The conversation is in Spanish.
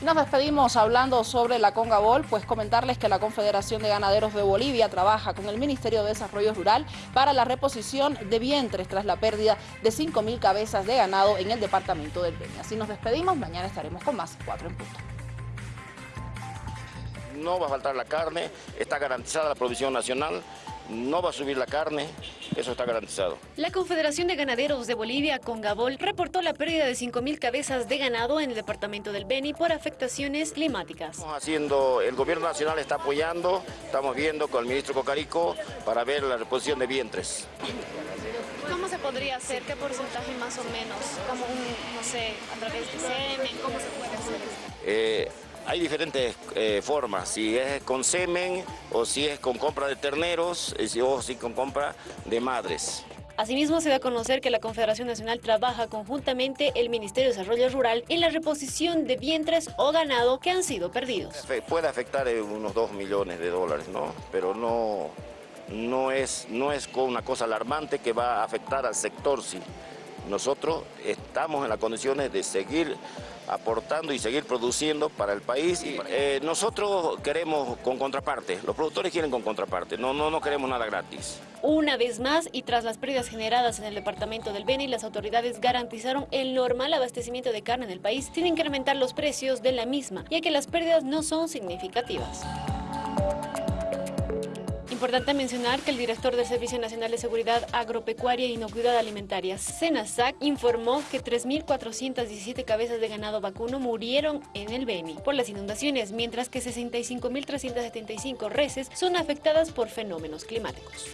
Nos despedimos hablando sobre la Congabol, pues comentarles que la Confederación de Ganaderos de Bolivia trabaja con el Ministerio de Desarrollo Rural para la reposición de vientres tras la pérdida de 5.000 cabezas de ganado en el departamento del Beni. Así nos despedimos, mañana estaremos con más 4 en punto. No va a faltar la carne, está garantizada la provisión nacional, no va a subir la carne, eso está garantizado. La Confederación de Ganaderos de Bolivia, Congabol, reportó la pérdida de 5.000 cabezas de ganado en el departamento del Beni por afectaciones climáticas. Estamos haciendo, el gobierno nacional está apoyando, estamos viendo con el ministro Cocarico para ver la reposición de vientres. ¿Cómo se podría hacer? ¿Qué porcentaje más o menos? ¿Como un, no sé, a través de semen? ¿Cómo se puede hacer? Eh, hay diferentes eh, formas, si es con semen o si es con compra de terneros eh, o si con compra de madres. Asimismo, se da a conocer que la Confederación Nacional trabaja conjuntamente el Ministerio de Desarrollo Rural en la reposición de vientres o ganado que han sido perdidos. Puede afectar unos 2 millones de dólares, ¿no? Pero no, no, es, no es una cosa alarmante que va a afectar al sector, sí. Nosotros estamos en las condiciones de seguir aportando y seguir produciendo para el país. Eh, nosotros queremos con contraparte, los productores quieren con contraparte, no, no, no queremos nada gratis. Una vez más, y tras las pérdidas generadas en el departamento del Beni, las autoridades garantizaron el normal abastecimiento de carne en el país sin incrementar los precios de la misma, ya que las pérdidas no son significativas. Importante mencionar que el director del Servicio Nacional de Seguridad Agropecuaria e Inocuidad Alimentaria, SENASAC, informó que 3.417 cabezas de ganado vacuno murieron en el Beni por las inundaciones, mientras que 65.375 reses son afectadas por fenómenos climáticos.